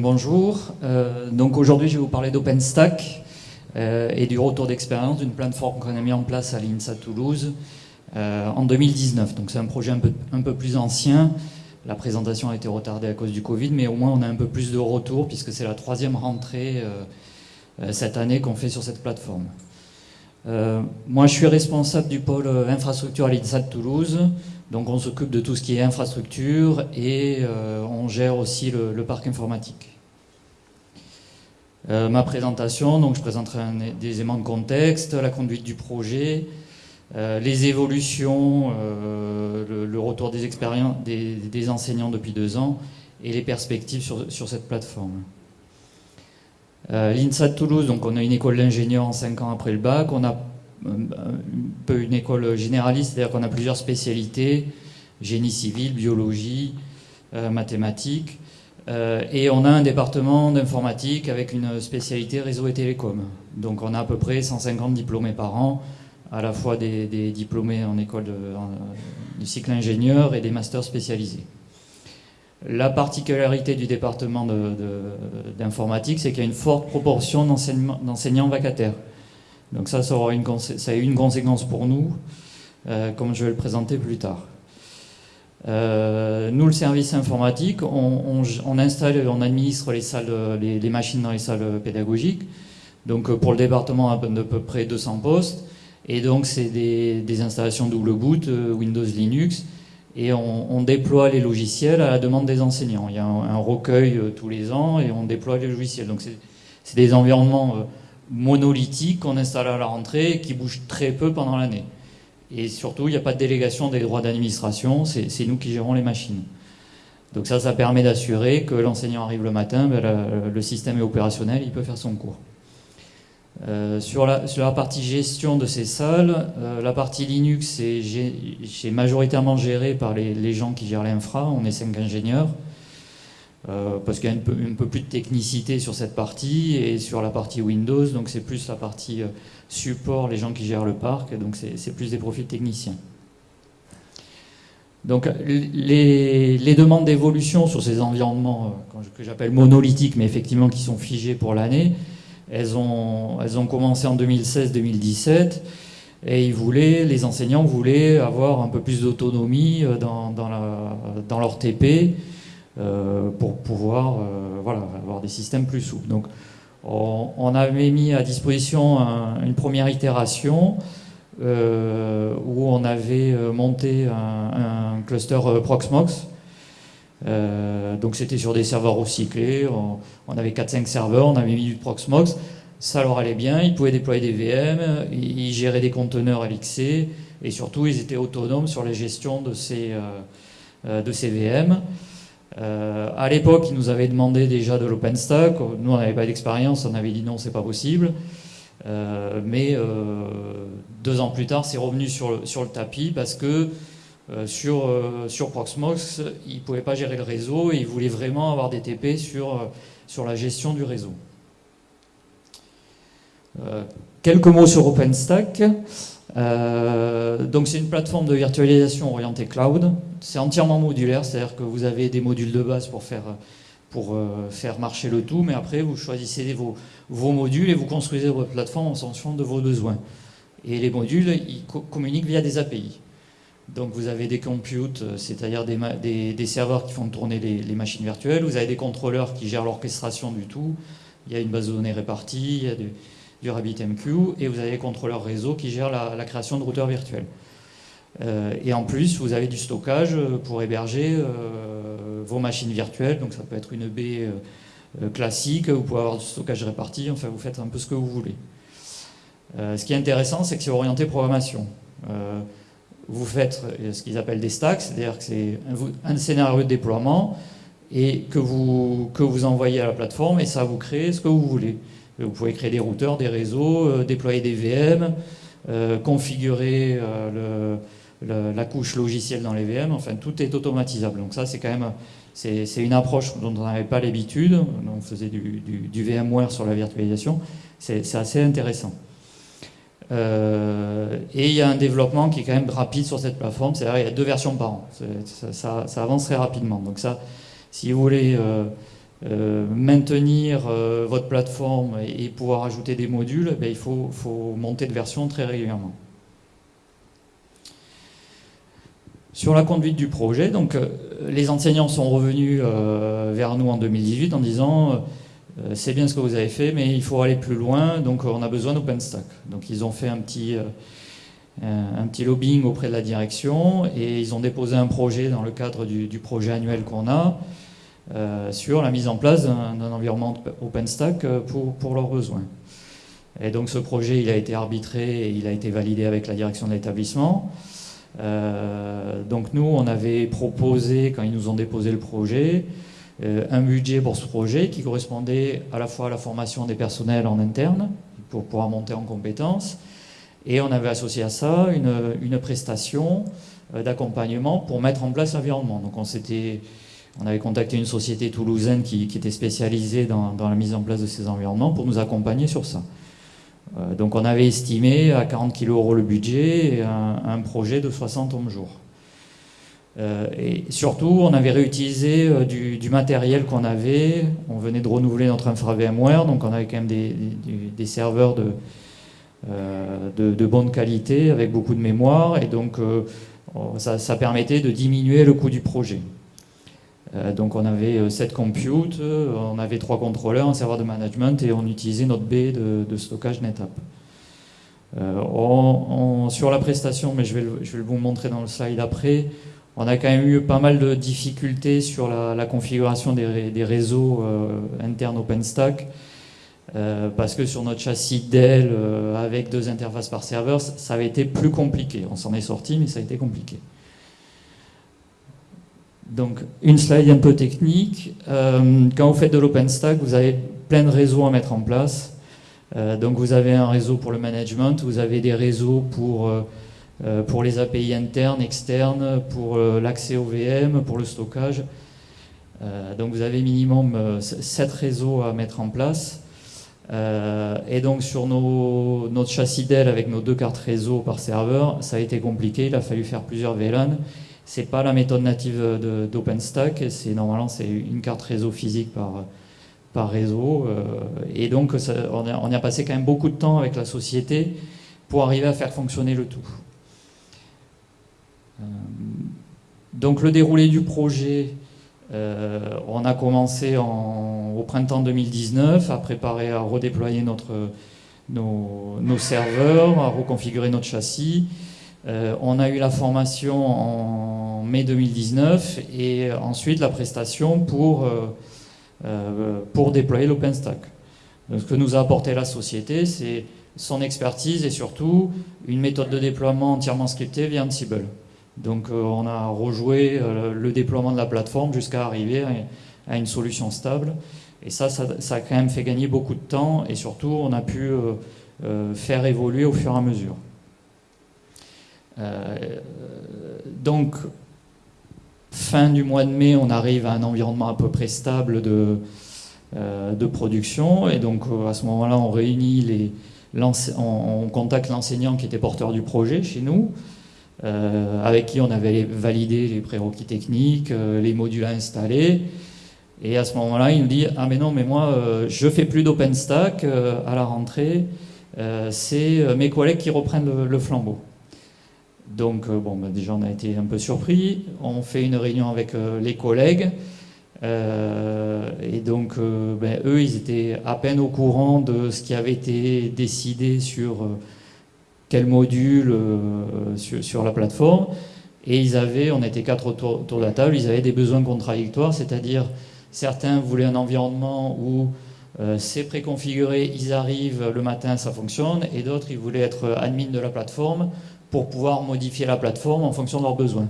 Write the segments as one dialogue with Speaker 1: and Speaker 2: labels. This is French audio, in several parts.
Speaker 1: Bonjour, euh, donc aujourd'hui je vais vous parler d'OpenStack euh, et du retour d'expérience d'une plateforme qu'on a mis en place à l'INSA Toulouse euh, en 2019. Donc c'est un projet un peu, plus ancien, la présentation a été retardée à cause du Covid, mais au moins on a un peu plus de retour puisque c'est la troisième rentrée cette année qu'on fait sur cette plateforme. moi je suis responsable du pôle infrastructure à l'INSA de Toulouse, donc on s'occupe de tout ce qui est infrastructure et on gère aussi le, parc informatique. Euh, ma présentation, donc je présenterai des éléments de contexte, la conduite du projet, euh, les évolutions, le, retour des expériences des, enseignants depuis deux ans et les perspectives sur, cette plateforme. L'INSA de Toulouse, on a une école d'ingénieurs en cinq ans après le bac, on a un peu une école généraliste, c'est-à-dire qu'on a plusieurs spécialités, génie civil, biologie, euh, mathématiques, euh, et on a un département d'informatique avec une spécialité réseau et télécom. Donc on a à peu près 150 diplômés par an, à la fois des, diplômés en école du cycle ingénieur et des masters spécialisés. La particularité du département d'informatique, c'est qu'il y a une forte proportion d'enseignants vacataires. Donc ça, ça, aura une, ça a eu une conséquence pour nous, euh, comme je vais le présenter plus tard. Euh, nous, le service informatique, on, on administre les, machines dans les salles pédagogiques. Donc pour le département, à peu près 200 postes. Et donc c'est des, installations double boot, euh, Windows, Linux. Et on, déploie les logiciels à la demande des enseignants. Il y a un, recueil tous les ans et on déploie les logiciels. Donc c'est des environnements monolithique qu'on installe à la rentrée et qui bouge très peu pendant l'année. Et surtout, il n'y a pas de délégation des droits d'administration, c'est nous qui gérons les machines. Donc ça, ça permet d'assurer que l'enseignant arrive le matin, ben, le système est opérationnel, il peut faire son cours. Euh, sur, la, partie gestion de ces salles, euh, la partie Linux est, majoritairement gérée par les, les gens qui gèrent l'infra, on est cinq ingénieurs. Euh, parce qu'il y a un peu, plus de technicité sur cette partie et sur la partie Windows, donc c'est plus la partie euh, support, les gens qui gèrent le parc, donc c'est plus des profils techniciens. Donc les, demandes d'évolution sur ces environnements euh, que j'appelle monolithiques, mais effectivement qui sont figés pour l'année, elles ont, elles ont commencé en 2016-2017 et ils voulaient, les enseignants voulaient avoir un peu plus d'autonomie dans, dans, leur TP pour pouvoir euh, voilà, avoir des systèmes plus souples. Donc on, avait mis à disposition une première itération euh, où on avait monté un, cluster Proxmox. donc c'était sur des serveurs recyclés, on, on avait 4-5 serveurs, on avait mis du Proxmox, ça leur allait bien, ils pouvaient déployer des VM, ils géraient des conteneurs LXC et surtout ils étaient autonomes sur la gestion de ces, de ces VM. Euh, à l'époque, ils nous avaient demandé déjà de l'OpenStack. Nous, on n'avait pas d'expérience, on avait dit non, c'est pas possible. Euh, mais euh, deux ans plus tard, c'est revenu sur le, sur le, tapis parce que sur, sur Proxmox, ils ne pouvaient pas gérer le réseau et ils voulaient vraiment avoir des TP sur, sur la gestion du réseau. quelques mots sur OpenStack. Euh, donc c'est une plateforme de virtualisation orientée cloud. C'est entièrement modulaire, c'est-à-dire que vous avez des modules de base pour faire, pour, euh, faire marcher le tout, mais après vous choisissez vos, vos, modules et vous construisez votre plateforme en fonction de vos besoins. Et les modules, ils communiquent via des API. Donc vous avez des computes, euh, c'est-à-dire des, des, des, serveurs qui font tourner les, les, machines virtuelles, vous avez des contrôleurs qui gèrent l'orchestration du tout, il y a une base de données répartie, il y a du, du RabbitMQ, et vous avez les contrôleurs réseau qui gèrent la, création de routeurs virtuels. Euh, et en plus, vous avez du stockage pour héberger euh, vos machines virtuelles, donc ça peut être une baie euh, classique, vous pouvez avoir du stockage réparti, enfin vous faites un peu ce que vous voulez. ce qui est intéressant, c'est que c'est orienté programmation. vous faites ce qu'ils appellent des stacks, c'est-à-dire que c'est un, scénario de déploiement et que vous, que vous envoyez à la plateforme et ça vous crée ce que vous voulez. Vous pouvez créer des routeurs, des réseaux, euh, déployer des VM, euh, configurer euh, la couche logicielle dans les VM, enfin tout est automatisable. Donc ça c'est quand même c'est une approche dont on n'avait pas l'habitude, on faisait du, VMware sur la virtualisation, c'est assez intéressant. et il y a un développement qui est quand même rapide sur cette plateforme, c'est-à-dire il y a deux versions par an, ça, avance très rapidement. Donc ça, si vous voulez maintenir votre plateforme et, pouvoir ajouter des modules, eh il faut, monter de version très régulièrement. Sur la conduite du projet, donc, euh, les enseignants sont revenus euh, vers nous en 2018 en disant euh, c'est bien ce que vous avez fait, mais il faut aller plus loin, donc on a besoin d'OpenStack. Donc ils ont fait un petit lobbying auprès de la direction et ils ont déposé un projet dans le cadre du, projet annuel qu'on a sur la mise en place d'un environnement OpenStack pour, pour leurs besoins. Et donc ce projet, il a été arbitré et il a été validé avec la direction de l'établissement. Euh, donc nous, on avait proposé, quand ils nous ont déposé le projet, euh, un budget pour ce projet qui correspondait à la fois à la formation des personnels en interne, pour pouvoir monter en compétences, et on avait associé à ça une, prestation euh, d'accompagnement pour mettre en place l'environnement. Donc on s'était... On avait contacté une société toulousaine qui, était spécialisée dans, la mise en place de ces environnements pour nous accompagner sur ça. Euh, donc on avait estimé à 40 kg euros le budget et un, projet de 60 hommes jours. Euh, et surtout, on avait réutilisé euh, du, matériel qu'on avait. On venait de renouveler notre infra VMware, donc on avait quand même des, serveurs de, bonne qualité avec beaucoup de mémoire, et donc ça, permettait de diminuer le coût du projet. Euh, donc on avait 7 euh, computes, euh, on avait 3 contrôleurs, un serveur de management et on utilisait notre baie de, stockage NetApp. sur la prestation, mais je vais, vous montrer dans le slide après, on a quand même eu pas mal de difficultés sur la, configuration des, réseaux internes OpenStack. parce que sur notre châssis Dell avec deux interfaces par serveur, ça avait été plus compliqué. On s'en est sorti, mais ça a été compliqué. Donc, une slide un peu technique. Euh, quand vous faites de l'OpenStack, vous avez plein de réseaux à mettre en place. Euh, donc, vous avez un réseau pour le management, vous avez des réseaux pour, euh, pour les API internes, externes, pour l'accès au VM, pour le stockage. donc, vous avez minimum 7 réseaux à mettre en place. et donc, sur nos, notre châssis Dell avec nos deux cartes réseau par serveur, ça a été compliqué. Il a fallu faire plusieurs VLAN. C'est pas la méthode native d'OpenStack, c'est normalement c'est une carte réseau physique par, par réseau. Euh, et donc on, a, on, a, passé quand même beaucoup de temps avec la société pour arriver à faire fonctionner le tout. Euh, donc le déroulé du projet, euh, on a commencé au printemps 2019 à préparer, à redéployer notre, nos serveurs, à reconfigurer notre châssis. Euh, on a eu la formation en mai 2019 et ensuite la prestation pour, euh, euh, déployer l'OpenStack. Ce que nous a apporté la société, c'est son expertise et surtout une méthode de déploiement entièrement scriptée via Ansible. Donc on a rejoué le déploiement de la plateforme jusqu'à arriver à une solution stable. Et ça, ça, a quand même fait gagner beaucoup de temps et surtout on a pu faire évoluer au fur et à mesure. Euh, donc, fin du mois de mai, on arrive à un environnement à peu près stable de, euh, production. Et donc, euh, à ce moment-là, on réunit les, on, contacte l'enseignant qui était porteur du projet chez nous, avec qui on avait validé les prérequis techniques, les modules à installer. Et à ce moment-là, il nous dit Ah, mais non, mais moi, je fais plus d'OpenStack à la rentrée, c'est mes collègues qui reprennent le flambeau. Donc, euh, bon, bah, déjà, on a été un peu surpris. On fait une réunion avec euh, les collègues. Euh, et donc, ben, eux, ils étaient à peine au courant de ce qui avait été décidé sur quel module sur, la plateforme. Et ils avaient, on était quatre autour, de la table, ils avaient des besoins contradictoires, c'est-à-dire certains voulaient un environnement où c'est préconfiguré, ils arrivent le matin, ça fonctionne, et d'autres, ils voulaient être admin de la plateforme pour pouvoir modifier la plateforme en fonction de leurs besoins.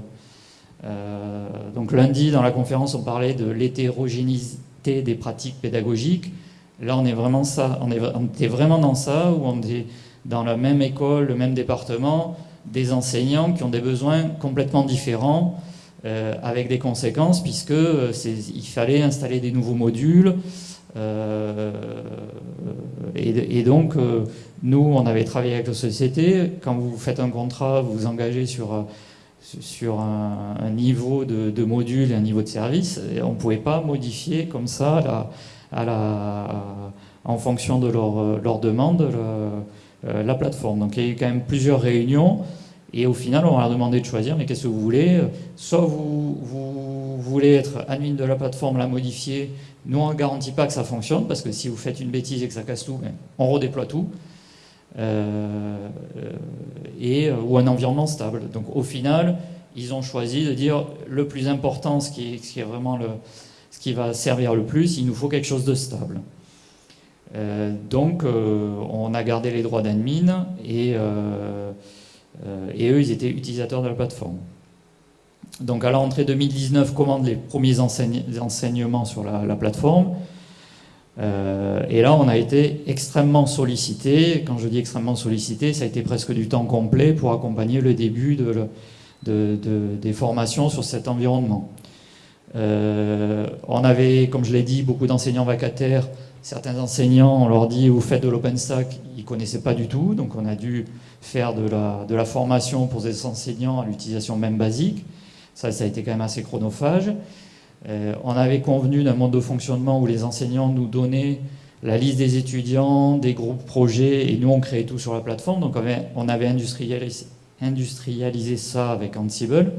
Speaker 1: Euh, donc lundi, dans la conférence, on parlait de l'hétérogénéité des pratiques pédagogiques. Là, on est vraiment ça, on, est, vraiment dans ça, où on est dans la même école, le même département, des enseignants qui ont des besoins complètement différents, euh, avec des conséquences, puisque euh, il fallait installer des nouveaux modules, et, donc, nous, on avait travaillé avec la société. Quand vous faites un contrat, vous vous engagez sur, sur un, niveau de, module et un niveau de service. On ne pouvait pas modifier comme ça la, en fonction de leur, leur demande la plateforme. Donc il y a eu quand même plusieurs réunions. Et au final, on leur a demandé de choisir, mais qu'est-ce que vous voulez? Soit vous, vous, voulez être admin de la plateforme, la modifier. Nous, on ne garantit pas que ça fonctionne, parce que si vous faites une bêtise et que ça casse tout, ben, on redéploie tout. Euh, et, euh, ou un environnement stable. Donc au final, ils ont choisi de dire le plus important, ce qui est, vraiment le, ce qui va servir le plus, il nous faut quelque chose de stable. Euh, donc on a gardé les droits d'admin et euh, et eux, ils étaient utilisateurs de la plateforme. Donc à la rentrée 2019, commande les premiers enseignements sur la, plateforme. Euh, et là, on a été extrêmement sollicité. Quand je dis extrêmement sollicité, ça a été presque du temps complet pour accompagner le début de, des formations sur cet environnement. Euh, on avait, comme je l'ai dit, beaucoup d'enseignants vacataires. Certains enseignants, on leur dit, vous faites de l'OpenStack, ils ne connaissaient pas du tout. Donc on a dû faire de la, formation pour des enseignants à l'utilisation même basique. Ça a été quand même assez chronophage. Euh, on avait convenu d'un mode de fonctionnement où les enseignants nous donnaient la liste des étudiants, des groupes projets, et nous on créait tout sur la plateforme. Donc on avait, industrialisé, ça avec Ansible.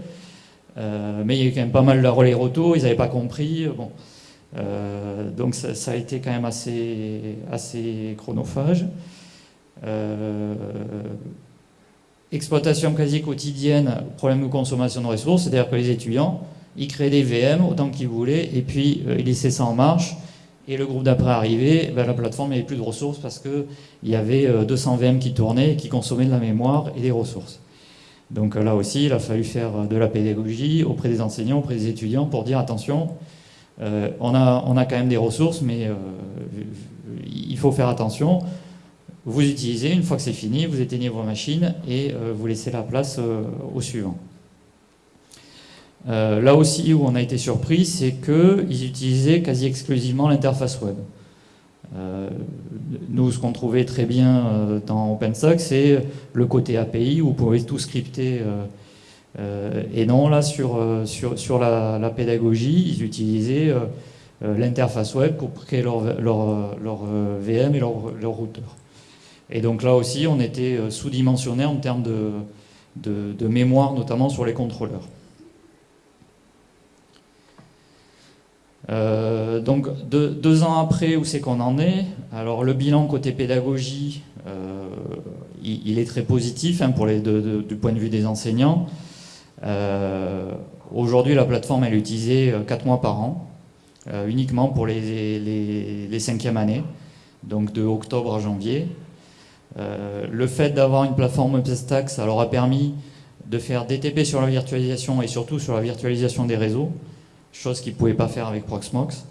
Speaker 1: Euh, mais il y a eu quand même pas mal de relais roto, ils n'avaient pas compris. Bon. Euh, donc ça, a été quand même assez, chronophage. Exploitation quasi quotidienne, problème de consommation de ressources, c'est-à-dire que les étudiants, ils créaient des VM autant qu'ils voulaient, et puis euh, ils laissaient ça en marche, et le groupe d'après arrivait, ben, la plateforme n'avait plus de ressources parce qu'il y avait 200 euh, VM qui tournaient et qui consommaient de la mémoire et des ressources. Donc là aussi, il a fallu faire de la pédagogie auprès des enseignants, auprès des étudiants pour dire attention, on, a, on a quand même des ressources, mais il faut faire attention vous utilisez, une fois que c'est fini, vous éteignez vos machines et euh, vous laissez la place euh, au suivant. Euh, là aussi où on a été surpris, c'est qu'ils utilisaient quasi exclusivement l'interface web. nous, ce qu'on trouvait très bien dans OpenStack, c'est le côté API où vous pouvez tout scripter. et non, là, sur, la, pédagogie, ils utilisaient l'interface web pour créer leur, VM et leur, routeur. Et donc là aussi, on était euh, sous-dimensionné en termes de, mémoire, notamment sur les contrôleurs. Euh, donc deux, ans après, où c'est qu'on en est Alors le bilan côté pédagogie, euh, il, est très positif hein, pour du point de vue des enseignants. Aujourd'hui, la plateforme elle est utilisée 4 mois par an, uniquement pour les, cinquièmes années, donc de octobre à janvier. Euh, le fait d'avoir une plateforme OpenStack, ça leur a permis de faire DTP sur la virtualisation et surtout sur la virtualisation des réseaux, chose qu'ils ne pouvaient pas faire avec Proxmox.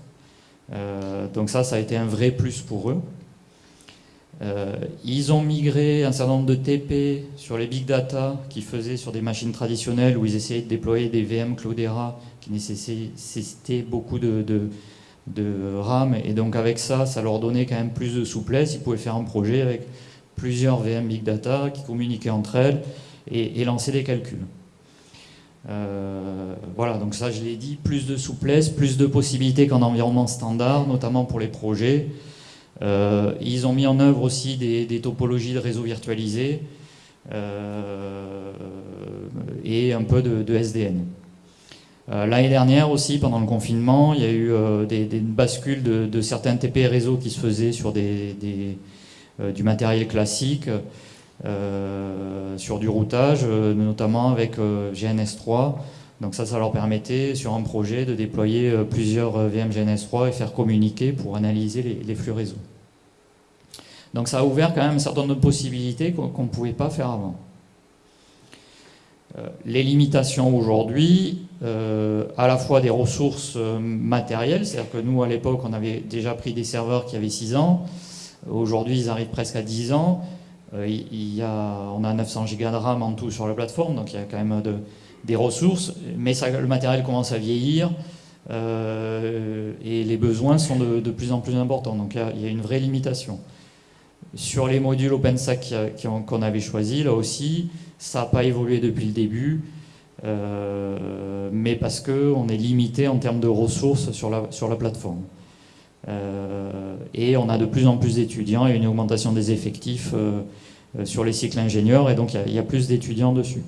Speaker 1: Euh, donc ça, ça a été un vrai plus pour eux. Euh, ils ont migré un certain nombre de TP sur les big data qu'ils faisaient sur des machines traditionnelles où ils essayaient de déployer des VM Cloudera qui nécessitaient beaucoup de, RAM. Et donc avec ça, ça leur donnait quand même plus de souplesse. Ils pouvaient faire un projet avec plusieurs VM Big Data qui communiquaient entre elles et, lancer des calculs. Euh, voilà, donc ça je l'ai dit, plus de souplesse, plus de possibilités qu'en environnement standard, notamment pour les projets. Euh, ils ont mis en œuvre aussi des, topologies de réseaux virtualisés euh, et un peu de, SDN. L'année dernière aussi, pendant le confinement, il y a eu des, bascules de, certains TP réseaux qui se faisaient sur euh, du matériel classique euh, sur du routage, euh, notamment avec GNS3. Donc ça, ça leur permettait sur un projet de déployer plusieurs VM GNS3 et faire communiquer pour analyser les, flux réseau. Donc ça a ouvert quand même un certain nombre de possibilités qu'on ne pouvait pas faire avant. les limitations aujourd'hui, à la fois des ressources matérielles, c'est-à-dire que nous à l'époque on avait déjà pris des serveurs qui avaient 6 ans, Aujourd'hui, ils arrivent presque à 10 ans. Euh, il y a, on a 900 Go de RAM en tout sur la plateforme, donc il y a quand même des ressources, mais le matériel commence à vieillir euh, et les besoins sont de, plus en plus importants. Donc il y, a, une vraie limitation. Sur les modules OpenStack qu'on avait choisis, là aussi, ça n'a pas évolué depuis le début. mais parce qu'on est limité en termes de ressources sur la, sur la plateforme. et on a de plus en plus d'étudiants et une augmentation des effectifs sur les cycles ingénieurs, et donc il y, a plus d'étudiants dessus.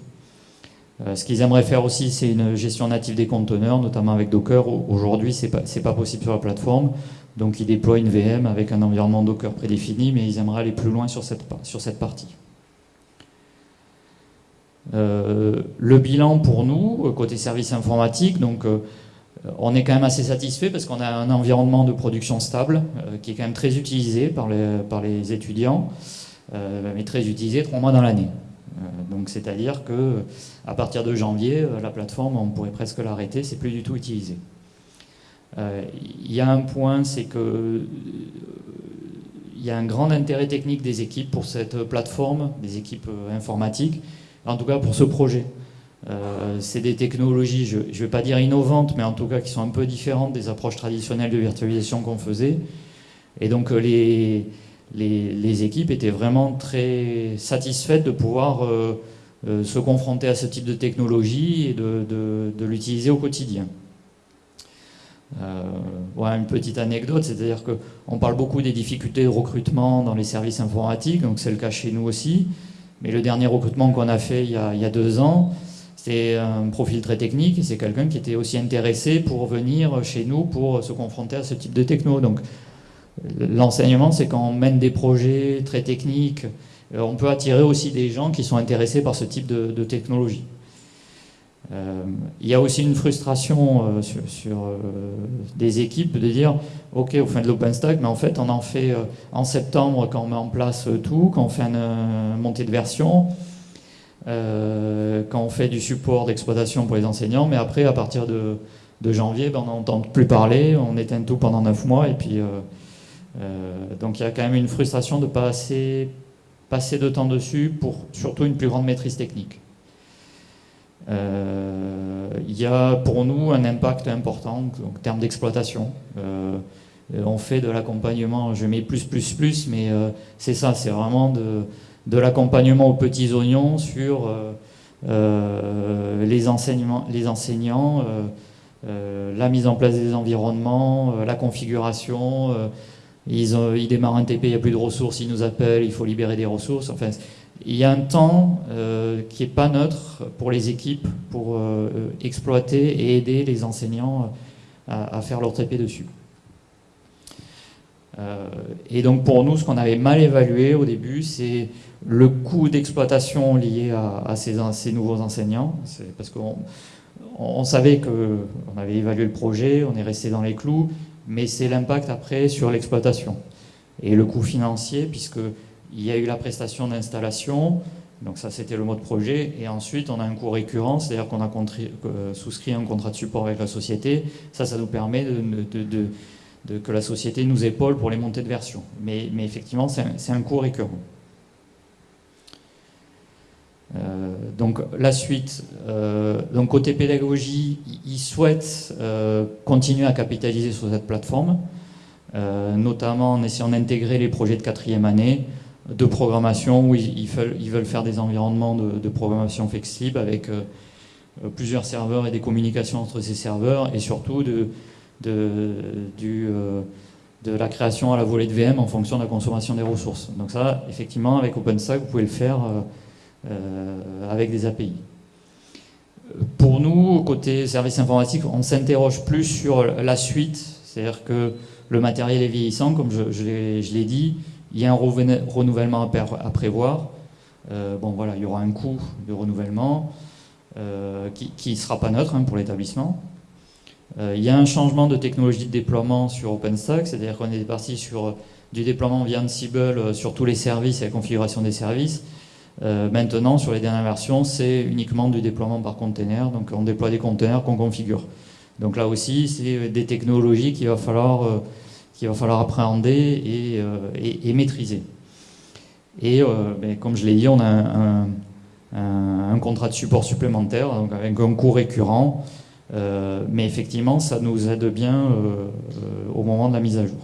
Speaker 1: Ce qu'ils aimeraient faire aussi, c'est une gestion native des conteneurs, notamment avec Docker. Aujourd'hui, ce n'est pas, possible sur la plateforme. Donc ils déploient une VM avec un environnement Docker prédéfini, mais ils aimeraient aller plus loin sur cette, partie. Euh, le bilan pour nous, côté service informatique, donc euh, on est quand même assez satisfait parce qu'on a un environnement de production stable euh, qui est quand même très utilisé par les, par les étudiants, mais très utilisé trois mois dans l'année. Donc c'est-à-dire que à partir de janvier, la plateforme, on pourrait presque l'arrêter, c'est plus du tout utilisé. Il y a un point, c'est que il y a un grand intérêt technique des équipes pour cette plateforme, des équipes informatiques, en tout cas pour ce projet. Euh, c'est des technologies, je ne vais pas dire innovantes, mais en tout cas qui sont un peu différentes des approches traditionnelles de virtualisation qu'on faisait. Et donc euh, les, équipes étaient vraiment très satisfaites de pouvoir euh, se confronter à ce type de technologie et de, l'utiliser au quotidien. voilà une petite anecdote, c'est-à-dire qu'on parle beaucoup des difficultés de recrutement dans les services informatiques, donc c'est le cas chez nous aussi. Mais le dernier recrutement qu'on a fait il y a, deux ans, c'est un profil très technique et c'est quelqu'un qui était aussi intéressé pour venir chez nous pour se confronter à ce type de techno. L'enseignement, c'est quand on mène des projets très techniques, euh, on peut attirer aussi des gens qui sont intéressés par ce type de technologie. Euh, il y a aussi une frustration euh, sur, des équipes de dire ok on fait de l'OpenStack mais en fait on en fait en septembre quand on met en place tout, quand on fait une, montée de version, quand on fait du support d'exploitation pour les enseignants mais après à partir de, janvier ben, on n'entend plus parler, on éteint tout pendant 9 mois et puis donc il y a quand même une frustration de pas passer de temps dessus pour surtout une plus grande maîtrise technique. Euh, il y a pour nous un impact important en termes d'exploitation. Euh, on fait de l'accompagnement, je mets plus, plus, plus, mais euh, c'est ça, c'est vraiment de, l'accompagnement aux petits oignons sur les enseignants, la mise en place des environnements, la configuration. Ils, démarrent un TP, il n'y a plus de ressources, ils nous appellent, il faut libérer des ressources. Enfin, il y a un temps euh, qui n'est pas neutre pour les équipes pour euh, exploiter et aider les enseignants à, faire leur TP dessus. Euh, et donc pour nous, ce qu'on avait mal évalué au début, c'est le coût d'exploitation lié à, ces, ces, nouveaux enseignants. Parce qu'on on savait qu'on avait évalué le projet, on est resté dans les clous, mais c'est l'impact après sur l'exploitation. Et le coût financier, puisque il y a eu la prestation d'installation, donc ça c'était le mode projet, et ensuite on a un coût récurrent, c'est-à-dire qu'on a souscrit un contrat de support avec la société. Ça, ça nous permet que la société nous épaule pour les montées de version. Mais, effectivement, c'est un, coût récurrent. Euh, donc la suite, euh, donc côté pédagogie, ils souhaitent continuer à capitaliser sur cette plateforme, notamment en essayant d'intégrer les projets de quatrième année, de programmation où ils, veulent, faire des environnements de, programmation flexible avec euh, euh, plusieurs serveurs et des communications entre ces serveurs et surtout euh, de la création à la volée de VM en fonction de la consommation des ressources. Donc ça, effectivement, avec OpenStack, vous pouvez le faire avec des API. Pour nous, côté service informatique, on s'interroge plus sur la suite, c'est-à-dire que le matériel est vieillissant, comme je, l'ai dit, il y a un renouvellement à prévoir. Euh, bon voilà, il y aura un coût de renouvellement euh, qui ne sera pas neutre hein, pour l'établissement. Euh, il y a un changement de technologie de déploiement sur OpenStack, c'est-à-dire qu'on est parti sur du déploiement via Ansible sur tous les services et la configuration des services. Maintenant, sur les dernières versions, c'est uniquement du déploiement par container, donc on déploie des containers qu'on configure. Donc là aussi, c'est des technologies qu'il va falloir qu'il va falloir appréhender et, euh, maîtriser. Et euh, ben, comme je l'ai dit, on a un, contrat de support supplémentaire, donc avec un coût récurrent, euh, mais effectivement, ça nous aide bien au moment de la mise à jour.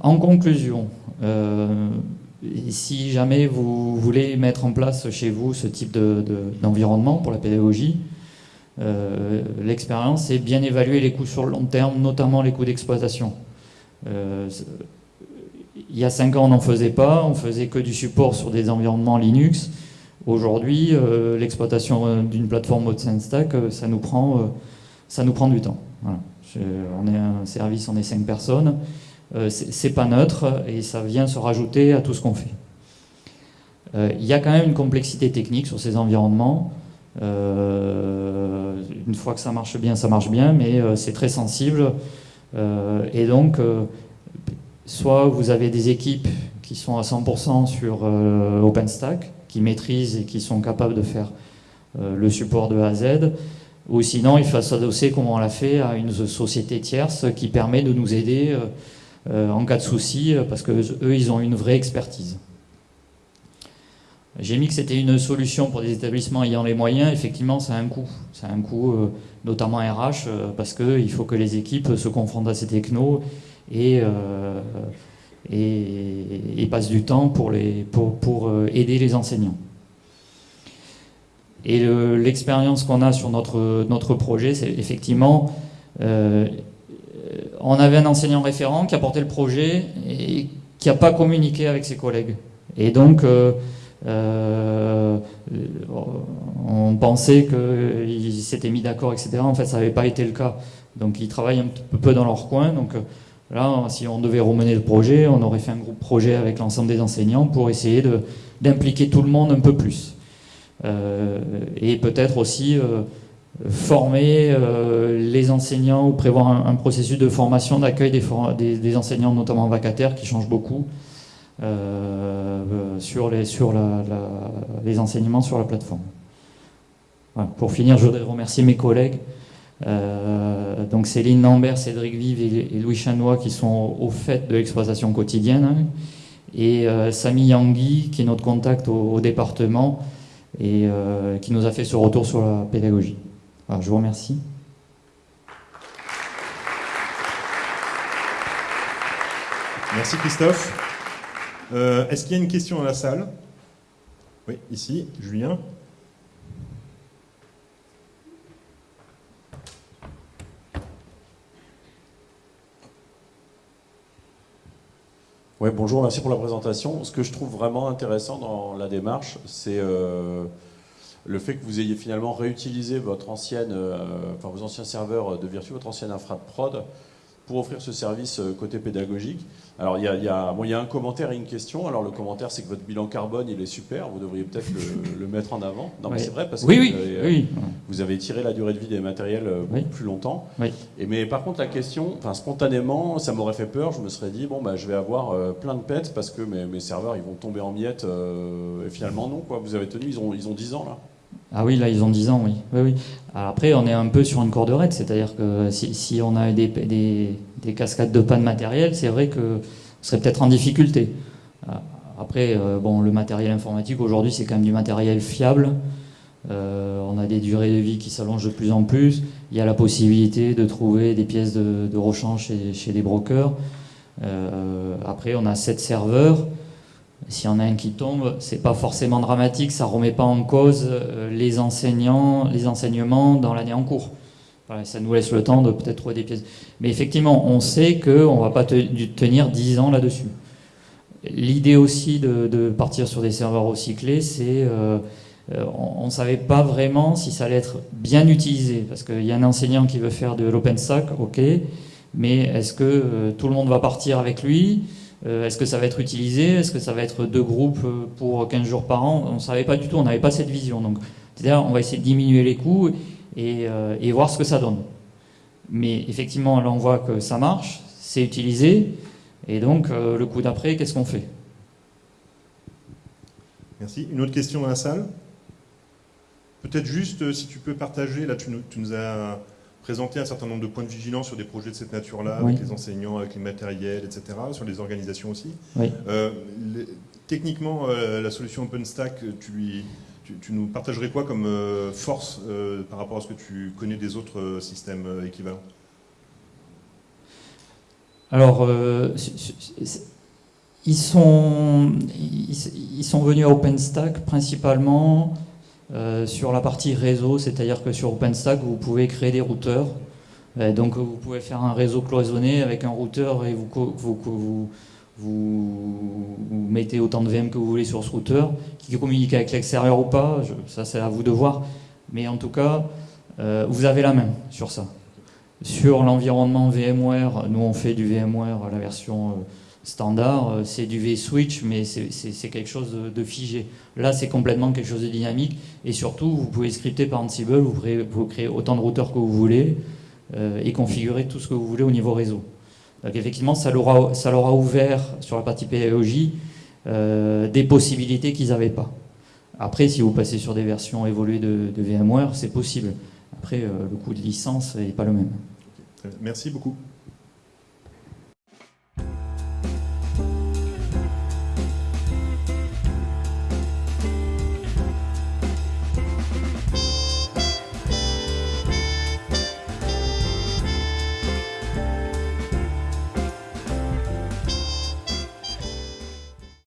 Speaker 1: En conclusion, si jamais vous voulez mettre en place chez vous ce type d'environnement pour la pédagogie, euh, l'expérience, c'est bien évaluer les coûts sur le long terme, notamment les coûts d'exploitation. Euh, il y a 5 ans, on n'en faisait pas, on faisait que du support sur des environnements Linux. Aujourd'hui, euh, l'exploitation d'une plateforme OpenStack, ça, nous prend, ça nous prend du temps. on est un service, on est 5 personnes. C'est pas neutre et ça vient se rajouter à tout ce qu'on fait. Il y a quand même une complexité technique sur ces environnements. Euh, une fois que ça marche bien, ça marche bien, mais euh, c'est très sensible. Euh, et donc, soit vous avez des équipes qui sont à 100% sur OpenStack, qui maîtrisent et qui sont capables de faire le support de A à Z, ou sinon il faut s'adosser, comme on l'a fait, à une société tierce qui permet de nous aider en cas de souci, parce que eux, ils ont une vraie expertise. J'ai mis que c'était une solution pour des établissements ayant les moyens. Effectivement, ça a un coût. Ça a un coût, euh, notamment RH, euh, parce qu'il faut que les équipes se confrontent à ces technos et, euh, passent du temps pour, aider les enseignants. Et l'expérience qu'on a sur notre projet, c'est effectivement, on avait un enseignant référent qui a porté le projet et qui n'a pas communiqué avec ses collègues. Et donc, euh, on pensait qu'ils s'étaient mis d'accord, etc. En fait, ça n'avait pas été le cas. Donc, ils travaillent un peu dans leur coin. Donc, euh, là, si on devait remener le projet, on aurait fait un groupe projet avec l'ensemble des enseignants pour essayer d'impliquer tout le monde un peu plus. Euh, et peut-être aussi former les enseignants ou prévoir un, processus de formation, d'accueil des, des, enseignants, notamment vacataires, qui changent beaucoup. Euh, sur, les, sur les enseignements sur la plateforme. Pour finir, je voudrais remercier mes collègues. Euh, donc Céline Lambert, Cédric Vive et, Louis Chanois qui sont au fait de l'exploitation quotidienne. Hein. et euh, Samy Yangui qui est notre contact au, département et qui nous a fait ce retour sur la pédagogie. Je vous remercie.
Speaker 2: Merci Christophe. Euh, est-ce qu'il y a une question dans la salle? Oui, ici, Julien.
Speaker 3: Oui, bonjour, merci pour la présentation. Ce que je trouve vraiment intéressant dans la démarche, c'est euh, le fait que vous ayez finalement réutilisé votre ancienne, euh, enfin, vos anciens serveurs de Virtu, votre ancienne infra de prod, pour offrir ce service euh, côté pédagogique. Alors il y a, y, a, y a, un commentaire et une question. Alors le commentaire c'est que votre bilan carbone il est super, vous devriez peut-être le, mettre en avant. Non mais c'est vrai parce que
Speaker 1: oui, oui,
Speaker 3: vous, avez, tiré la durée de vie des matériels euh, plus longtemps. Et, mais par contre la question, enfin spontanément ça m'aurait fait peur, je me serais dit bon bah je vais avoir euh, plein de pets parce que mes, mes, serveurs ils vont tomber en miettes et finalement non quoi, vous avez tenu, ils ont, ils ont 10 ans là.
Speaker 1: Ah oui, là, ils ont 10 ans, oui. oui, après, on est un peu sur une corde raide, c'est-à-dire que si, on a des, des, cascades de panne matérielle, c'est vrai que serait peut-être en difficulté. Euh, après, euh, bon, le matériel informatique, aujourd'hui, c'est quand même du matériel fiable. Euh, on a des durées de vie qui s'allongent de plus en plus. Il y a la possibilité de trouver des pièces de, rechange chez, chez, brokers. après, on a 7 serveurs. S'il y en a un qui tombe, c'est pas forcément dramatique, ça remet pas en cause euh, les enseignants, les enseignements dans l'année en cours. ça nous laisse le temps de peut-être trouver des pièces. Mais effectivement, on sait qu'on ne va pas tenir 10 ans là-dessus. L'idée aussi de, partir sur des serveurs recyclés, c'est euh, euh, on ne savait pas vraiment si ça allait être bien utilisé. Parce qu'il y a un enseignant qui veut faire de l'OpenStack, ok, mais est-ce que tout le monde va partir avec lui? Est-ce que ça va être utilisé? Est-ce que ça va être deux groupes euh, pour 15 jours par an? On ne savait pas du tout, on n'avait pas cette vision. Donc, c'est-à-dire, on va essayer de diminuer les coûts euh, et, voir ce que ça donne. Mais effectivement, là, on voit que ça marche, c'est utilisé, et donc, le coup d'après, qu'est-ce qu'on fait?
Speaker 2: Merci. Une autre question dans la salle? Peut-être juste, si tu peux partager, là, tu nous as présenter un certain nombre de points de vigilance sur des projets de cette nature-là, avec les enseignants, avec les matériels, etc., sur les organisations aussi. Euh, techniquement, euh, la solution OpenStack, tu, lui, tu, nous partagerais quoi comme euh, force par rapport à ce que tu connais des autres systèmes équivalents?
Speaker 1: Alors, ils sont, ils, sont venus à OpenStack principalement euh, sur la partie réseau, c'est-à-dire que sur OpenStack, vous pouvez créer des routeurs. donc vous pouvez faire un réseau cloisonné avec un routeur et vous, vous, vous, vous, mettez autant de VM que vous voulez sur ce routeur, qui communique avec l'extérieur ou pas, ça c'est à vous de voir. Mais en tout cas, euh, vous avez la main sur ça. Sur l'environnement VMware, nous on fait du VMware, la version euh, standard, euh, c'est du vSwitch, mais c'est quelque chose de, figé. Là, c'est complètement quelque chose de dynamique, et surtout, vous pouvez scripter par Ansible, vous pouvez, créer autant de routeurs que vous voulez, et configurer tout ce que vous voulez au niveau réseau. Donc effectivement, ça leur a, ouvert, sur la partie pédagogie, des possibilités qu'ils n'avaient pas. Après, si vous passez sur des versions évoluées de, VMware, c'est possible. Après, euh, le coût de licence n'est pas le même.
Speaker 2: Merci beaucoup.